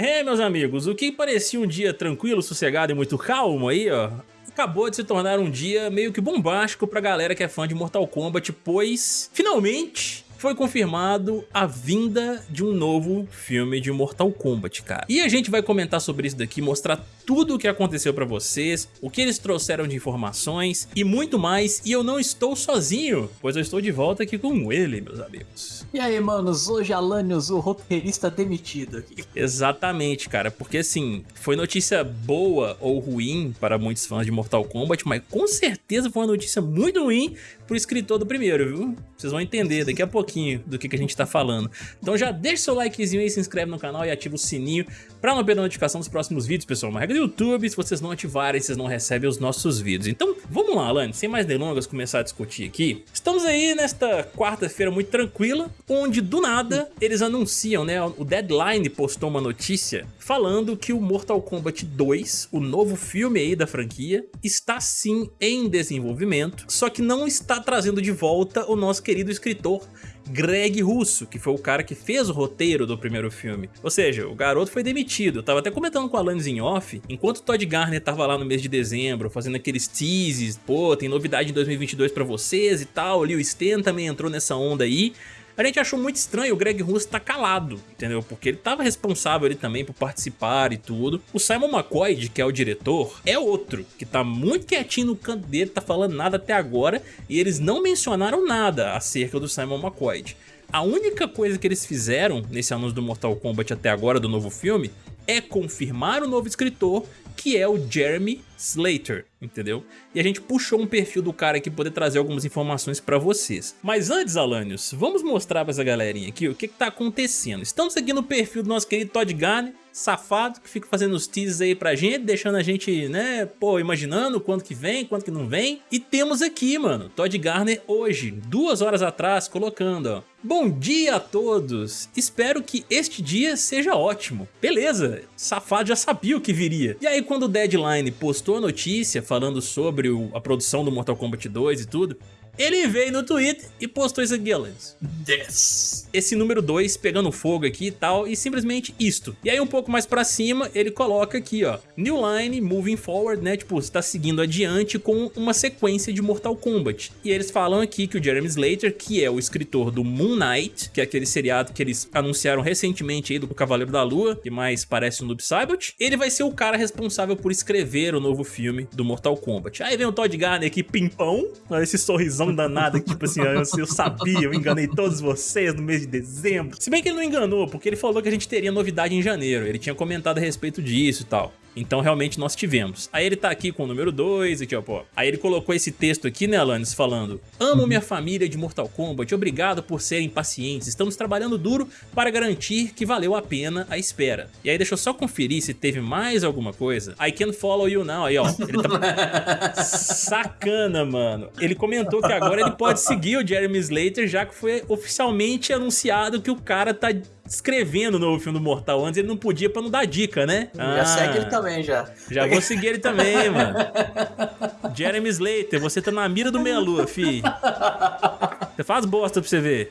É, meus amigos, o que parecia um dia tranquilo, sossegado e muito calmo aí, ó, acabou de se tornar um dia meio que bombástico pra galera que é fã de Mortal Kombat, pois, finalmente, foi confirmado a vinda de um novo filme de Mortal Kombat, cara. E a gente vai comentar sobre isso daqui, mostrar tudo o que aconteceu pra vocês, o que eles trouxeram de informações e muito mais. E eu não estou sozinho, pois eu estou de volta aqui com ele, meus amigos. E aí, manos, hoje Alanios, o roteirista demitido aqui. Exatamente, cara, porque assim, foi notícia boa ou ruim para muitos fãs de Mortal Kombat, mas com certeza foi uma notícia muito ruim pro escritor do primeiro, viu? Vocês vão entender daqui a pouquinho do que, que a gente tá falando. Então já deixa seu likezinho aí, se inscreve no canal e ativa o sininho pra não perder a notificação dos próximos vídeos, pessoal. Uma regra do YouTube, se vocês não ativarem, vocês não recebem os nossos vídeos. Então vamos lá, Alane, sem mais delongas, começar a discutir aqui. Estamos aí nesta quarta-feira muito tranquila, onde do nada eles anunciam, né? O Deadline postou uma notícia falando que o Mortal Kombat 2, o novo filme aí da franquia, está sim em desenvolvimento, só que não está trazendo de volta o nosso querido escritor Greg Russo, que foi o cara que fez o roteiro do primeiro filme. Ou seja, o garoto foi demitido. Eu tava até comentando com a Alanis em off, enquanto o Todd Garner tava lá no mês de dezembro, fazendo aqueles teases, pô, tem novidade em 2022 pra vocês e tal, o Leo Stan também entrou nessa onda aí, a gente achou muito estranho o Greg Russo estar tá calado, entendeu? Porque ele estava responsável ali também por participar e tudo. O Simon McCoy, que é o diretor, é outro, que tá muito quietinho no canto dele, tá falando nada até agora, e eles não mencionaram nada acerca do Simon McCoy. A única coisa que eles fizeram nesse anúncio do Mortal Kombat até agora, do novo filme, é confirmar o novo escritor, que é o Jeremy Slater, entendeu? E a gente puxou um perfil do cara aqui poder trazer algumas informações pra vocês. Mas antes, Alanios, vamos mostrar pra essa galerinha aqui o que que tá acontecendo. Estamos aqui no perfil do nosso querido Todd Garner, safado, que fica fazendo os teasers aí pra gente, deixando a gente, né, pô, imaginando quanto que vem, quanto que não vem. E temos aqui, mano, Todd Garner hoje, duas horas atrás, colocando, ó. Bom dia a todos, espero que este dia seja ótimo. Beleza, safado já sabia o que viria. E aí quando o Deadline postou a notícia falando sobre o, a produção do Mortal Kombat 2 e tudo, ele veio no Twitter e postou isso aqui, Alanis. Yes. Esse número 2 pegando fogo aqui e tal, e simplesmente isto. E aí um pouco mais pra cima, ele coloca aqui, ó. New line, moving forward, né? Tipo, você tá seguindo adiante com uma sequência de Mortal Kombat. E eles falam aqui que o Jeremy Slater, que é o escritor do Moon Knight, que é aquele seriado que eles anunciaram recentemente aí do Cavaleiro da Lua, que mais parece um Noob Saibot, ele vai ser o cara responsável por escrever o novo filme do Mortal Kombat. Aí vem o Todd Garner aqui, pimpão, esse sorrisão confusão danada, que tipo assim, eu, eu sabia, eu enganei todos vocês no mês de dezembro. Se bem que ele não enganou, porque ele falou que a gente teria novidade em janeiro, ele tinha comentado a respeito disso e tal. Então realmente nós tivemos. Aí ele tá aqui com o número 2, aqui ó, pô. Aí ele colocou esse texto aqui, né, Alanis, falando Amo minha família de Mortal Kombat, obrigado por serem pacientes, estamos trabalhando duro para garantir que valeu a pena a espera. E aí deixa eu só conferir se teve mais alguma coisa. I can follow you now, aí ó. Ele tá... Sacana, mano. Ele comentou que agora ele pode seguir o Jeremy Slater, já que foi oficialmente anunciado que o cara tá escrevendo o novo filme do Mortal. Antes ele não podia pra não dar dica, né? Já ah, segue ele também, já. Já vou seguir ele também, mano. Jeremy Slater, você tá na mira do meia-lua, fi. Você faz bosta pra você ver.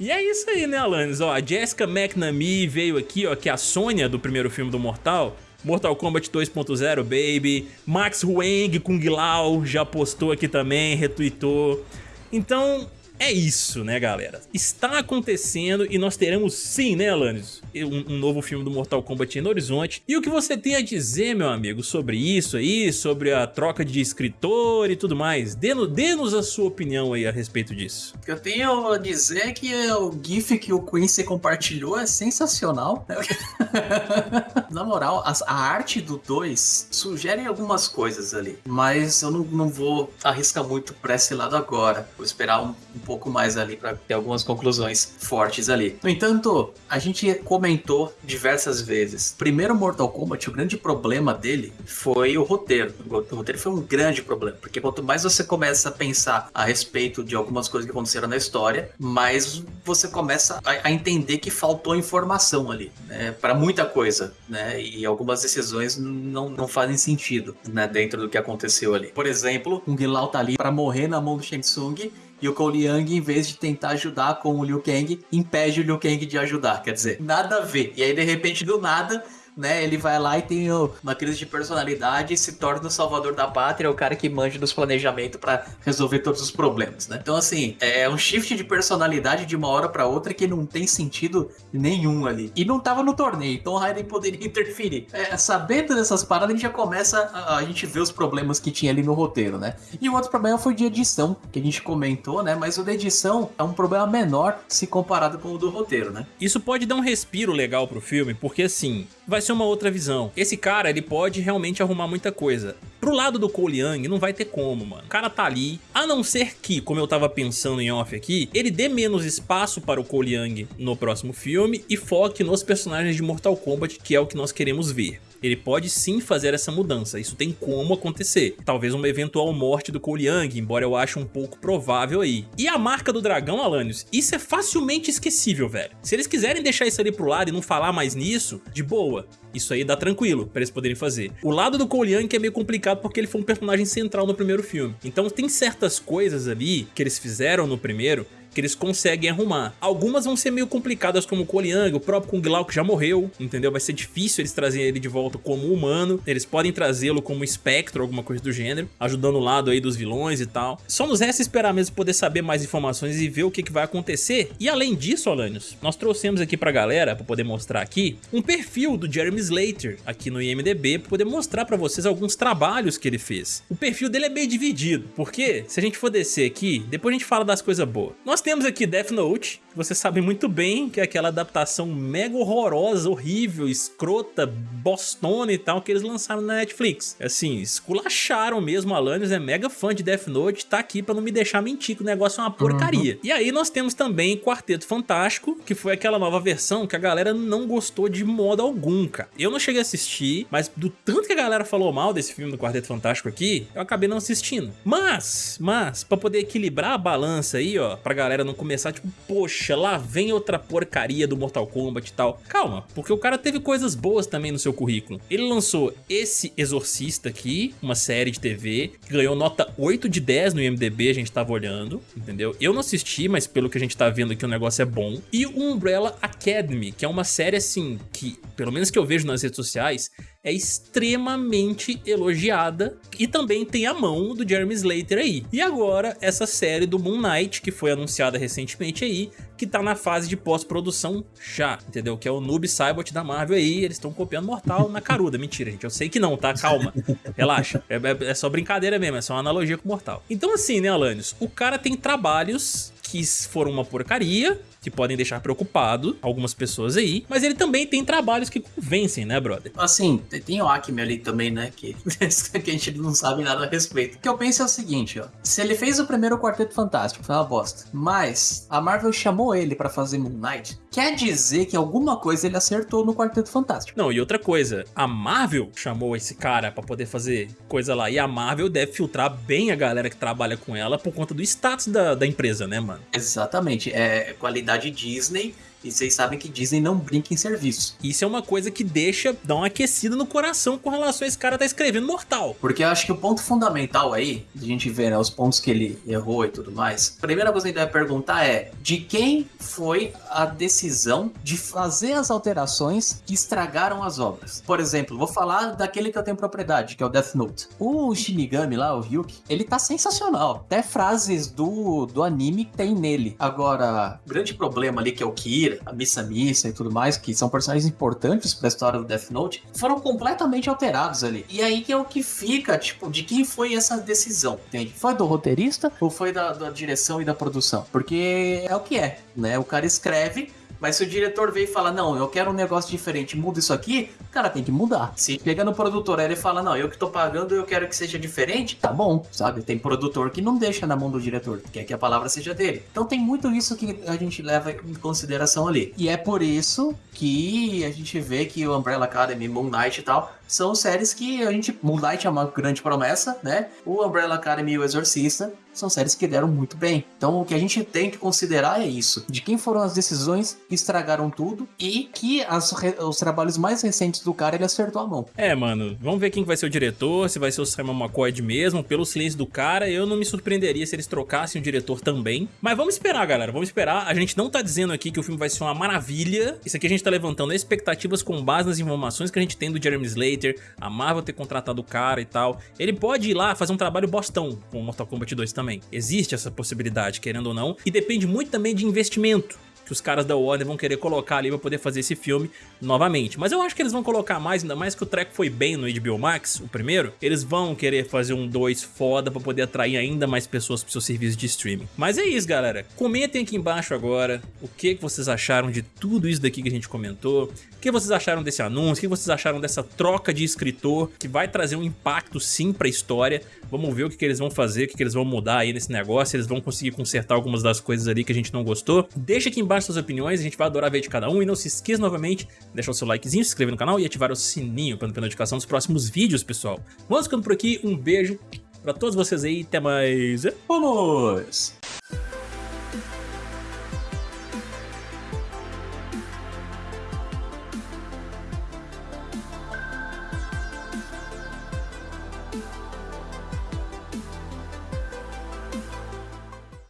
E é isso aí, né, Alanis? Ó, a Jessica McNamee veio aqui, ó, que é a Sônia do primeiro filme do Mortal. Mortal Kombat 2.0, baby. Max Huang Kung Lao já postou aqui também, retweetou. Então, é isso, né, galera? Está acontecendo e nós teremos sim, né, Alanis? Um, um, novo filme do Mortal Kombat no horizonte. E o que você tem a dizer, meu amigo, sobre isso aí, sobre a troca de escritor e tudo mais? Dê-nos a sua opinião aí a respeito disso. O que eu tenho a dizer é que o GIF que o Quincy compartilhou é sensacional. Na moral, a, a arte do 2 sugere algumas coisas ali, mas eu não, não vou arriscar muito pra esse lado agora. Vou esperar um, um pouco mais ali para ter algumas conclusões fortes ali. No entanto, a gente comentou diversas vezes. Primeiro Mortal Kombat, o grande problema dele foi o roteiro. O roteiro foi um grande problema, porque quanto mais você começa a pensar a respeito de algumas coisas que aconteceram na história, mais você começa a, a entender que faltou informação ali, né, para muita coisa, né? E algumas decisões não, não fazem sentido, né, dentro do que aconteceu ali. Por exemplo, o Lao tá ali para morrer na mão do Shang Tsung e o Cole Young, em vez de tentar ajudar com o Liu Kang, impede o Liu Kang de ajudar. Quer dizer, nada a ver. E aí, de repente, do nada, né? Ele vai lá e tem uma crise de personalidade e se torna o salvador da pátria, o cara que manja dos planejamentos para resolver todos os problemas, né? Então, assim, é um shift de personalidade de uma hora para outra que não tem sentido nenhum ali. E não tava no torneio, então Raiden poderia interferir. É, sabendo dessas paradas, a gente já começa a, a gente ver os problemas que tinha ali no roteiro, né? E o outro problema foi de edição, que a gente comentou, né? Mas o da edição é um problema menor se comparado com o do roteiro, né? Isso pode dar um respiro legal pro filme, porque assim, vai ser uma outra visão. Esse cara, ele pode realmente arrumar muita coisa. Pro lado do Cole Young, não vai ter como, mano. O cara tá ali, a não ser que, como eu tava pensando em off aqui, ele dê menos espaço para o Cole Young no próximo filme e foque nos personagens de Mortal Kombat, que é o que nós queremos ver. Ele pode sim fazer essa mudança, isso tem como acontecer. Talvez uma eventual morte do Cole Young, embora eu ache um pouco provável aí. E a marca do dragão, Alanios, isso é facilmente esquecível, velho. Se eles quiserem deixar isso ali pro lado e não falar mais nisso, de boa. Isso aí dá tranquilo pra eles poderem fazer. O lado do Cole Young é meio complicado porque ele foi um personagem central no primeiro filme. Então tem certas coisas ali que eles fizeram no primeiro que eles conseguem arrumar. Algumas vão ser meio complicadas como o Koliang, o próprio Kung Lao que já morreu, entendeu? Vai ser difícil eles trazerem ele de volta como humano, eles podem trazê-lo como espectro, alguma coisa do gênero, ajudando o lado aí dos vilões e tal. Só nos resta esperar mesmo poder saber mais informações e ver o que, que vai acontecer. E além disso, Alanios, nós trouxemos aqui pra galera, pra poder mostrar aqui, um perfil do Jeremy Slater aqui no IMDB, pra poder mostrar pra vocês alguns trabalhos que ele fez. O perfil dele é meio dividido, porque se a gente for descer aqui, depois a gente fala das coisas boas. Nós temos aqui Death Note, que você sabe muito bem que é aquela adaptação mega horrorosa, horrível, escrota, bostona e tal que eles lançaram na Netflix. Assim, esculacharam mesmo, Alanis é mega fã de Death Note, tá aqui pra não me deixar mentir que o negócio é uma porcaria. Uhum. E aí nós temos também Quarteto Fantástico, que foi aquela nova versão que a galera não gostou de modo algum, cara. Eu não cheguei a assistir, mas do tanto que a galera falou mal desse filme do Quarteto Fantástico aqui, eu acabei não assistindo. Mas, mas, pra poder equilibrar a balança aí, ó, pra galera não começar tipo, poxa, lá vem outra porcaria do Mortal Kombat e tal. Calma, porque o cara teve coisas boas também no seu currículo. Ele lançou esse Exorcista aqui, uma série de TV, que ganhou nota 8 de 10 no IMDB, a gente tava olhando, entendeu? Eu não assisti, mas pelo que a gente tá vendo aqui o negócio é bom. E o Umbrella Academy, que é uma série assim, que pelo menos que eu vejo nas redes sociais, é extremamente elogiada e também tem a mão do Jeremy Slater aí. E agora essa série do Moon Knight, que foi anunciada recentemente aí, que tá na fase de pós-produção já, entendeu? Que é o Noob Saibot da Marvel aí, eles estão copiando Mortal na caruda. Mentira, gente, eu sei que não, tá? Calma, relaxa. É, é, é só brincadeira mesmo, é só uma analogia com Mortal. Então assim, né, Alanios? O cara tem trabalhos que foram uma porcaria, que podem deixar preocupado algumas pessoas aí, mas ele também tem trabalhos que convencem, né, brother? Assim, tem o Acme ali também, né, que, que a gente não sabe nada a respeito. O que eu penso é o seguinte, ó, se ele fez o primeiro Quarteto Fantástico, foi uma bosta, mas a Marvel chamou ele para fazer Moon Knight, quer dizer que alguma coisa ele acertou no Quarteto Fantástico. Não, e outra coisa, a Marvel chamou esse cara para poder fazer coisa lá, e a Marvel deve filtrar bem a galera que trabalha com ela por conta do status da, da empresa, né, mano? Exatamente, é qualidade de Disney e vocês sabem que Disney não brinca em serviço. Isso é uma coisa que deixa, dá uma aquecida no coração com relação a esse cara tá escrevendo Mortal. Porque eu acho que o ponto fundamental aí, de a gente ver né, os pontos que ele errou e tudo mais, a primeira coisa que a gente deve perguntar é de quem foi a decisão de fazer as alterações que estragaram as obras. Por exemplo, vou falar daquele que eu tenho propriedade, que é o Death Note. O Shinigami lá, o Ryuki, ele tá sensacional. Até frases do, do anime tem nele. Agora, o grande problema ali que é o Kira, a Missa Missa e tudo mais, que são personagens importantes para a história do Death Note, foram completamente alterados ali. E aí que é o que fica, tipo, de quem foi essa decisão, entende? Foi do roteirista ou foi da, da direção e da produção? Porque é o que é, né? O cara escreve mas se o diretor veio e fala, não, eu quero um negócio diferente, muda isso aqui, o cara tem que mudar. Se chega no produtor ele fala, não, eu que tô pagando, eu quero que seja diferente, tá bom, sabe? Tem produtor que não deixa na mão do diretor, quer que a palavra seja dele. Então tem muito isso que a gente leva em consideração ali. E é por isso que a gente vê que o Umbrella Academy, Moon Knight e tal, são séries que a gente. Moonlight é uma grande promessa, né? O Umbrella Academy e o Exorcista são séries que deram muito bem. Então o que a gente tem que considerar é isso: de quem foram as decisões que estragaram tudo e que as, os trabalhos mais recentes do cara ele acertou a mão. É, mano, vamos ver quem vai ser o diretor, se vai ser o Simon McCoy mesmo. Pelo silêncio do cara, eu não me surpreenderia se eles trocassem o diretor também. Mas vamos esperar, galera, vamos esperar. A gente não tá dizendo aqui que o filme vai ser uma maravilha. Isso aqui a gente tá levantando expectativas com base nas informações que a gente tem do Jeremy Slater, a Marvel ter contratado o cara e tal. Ele pode ir lá fazer um trabalho bostão com Mortal Kombat 2 também. Existe essa possibilidade, querendo ou não, e depende muito também de investimento que os caras da Warner vão querer colocar ali pra poder fazer esse filme novamente. Mas eu acho que eles vão colocar mais, ainda mais que o treco foi bem no HBO Max, o primeiro, eles vão querer fazer um 2 foda pra poder atrair ainda mais pessoas pro seu serviço de streaming. Mas é isso, galera. Comentem aqui embaixo agora o que vocês acharam de tudo isso daqui que a gente comentou. O que vocês acharam desse anúncio? O que vocês acharam dessa troca de escritor que vai trazer um impacto sim pra história? Vamos ver o que, que eles vão fazer, o que, que eles vão mudar aí nesse negócio, eles vão conseguir consertar algumas das coisas ali que a gente não gostou. Deixa aqui embaixo suas opiniões, a gente vai adorar ver de cada um. E não se esqueça novamente, deixar o seu likezinho, se inscrever no canal e ativar o sininho para não perder notificação dos próximos vídeos, pessoal. Vamos ficando por aqui, um beijo pra todos vocês aí, até mais. Vamos!